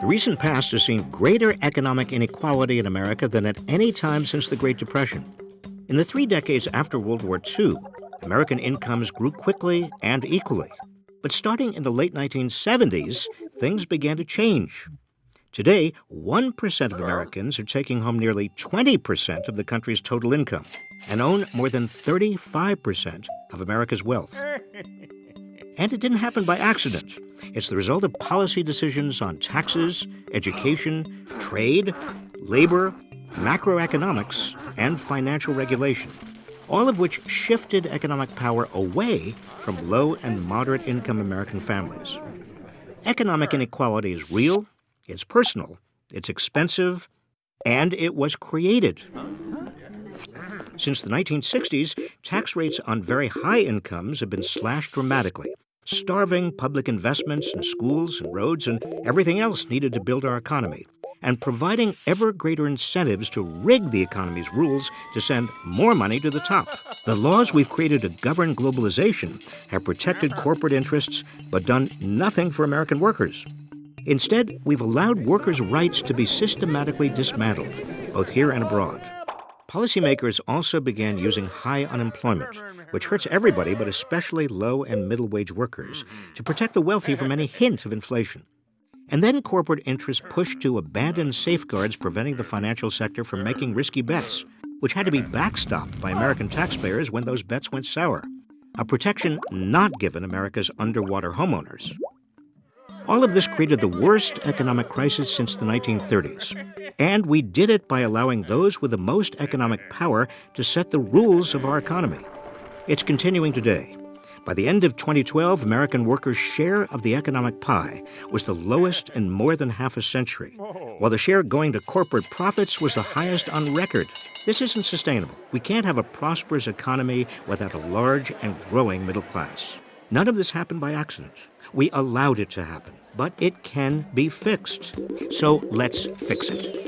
The recent past has seen greater economic inequality in America than at any time since the Great Depression. In the three decades after World War II, American incomes grew quickly and equally. But starting in the late 1970s, things began to change. Today, 1% of Americans are taking home nearly 20% of the country's total income and own more than 35% of America's wealth. And it didn't happen by accident. It's the result of policy decisions on taxes, education, trade, labor, macroeconomics, and financial regulation, all of which shifted economic power away from low and moderate income American families. Economic inequality is real, it's personal, it's expensive, and it was created. Since the 1960s, tax rates on very high incomes have been slashed dramatically, starving public investments in schools and roads and everything else needed to build our economy, and providing ever greater incentives to rig the economy's rules to send more money to the top. The laws we've created to govern globalization have protected corporate interests but done nothing for American workers. Instead, we've allowed workers' rights to be systematically dismantled, both here and abroad. Policymakers also began using high unemployment, which hurts everybody but especially low and middle wage workers, to protect the wealthy from any hint of inflation. And then corporate interests pushed to abandon safeguards preventing the financial sector from making risky bets, which had to be backstopped by American taxpayers when those bets went sour. A protection not given America's underwater homeowners. All of this created the worst economic crisis since the 1930s. And we did it by allowing those with the most economic power to set the rules of our economy. It's continuing today. By the end of 2012, American workers' share of the economic pie was the lowest in more than half a century, while the share going to corporate profits was the highest on record. This isn't sustainable. We can't have a prosperous economy without a large and growing middle class. None of this happened by accident. We allowed it to happen, but it can be fixed. So let's fix it.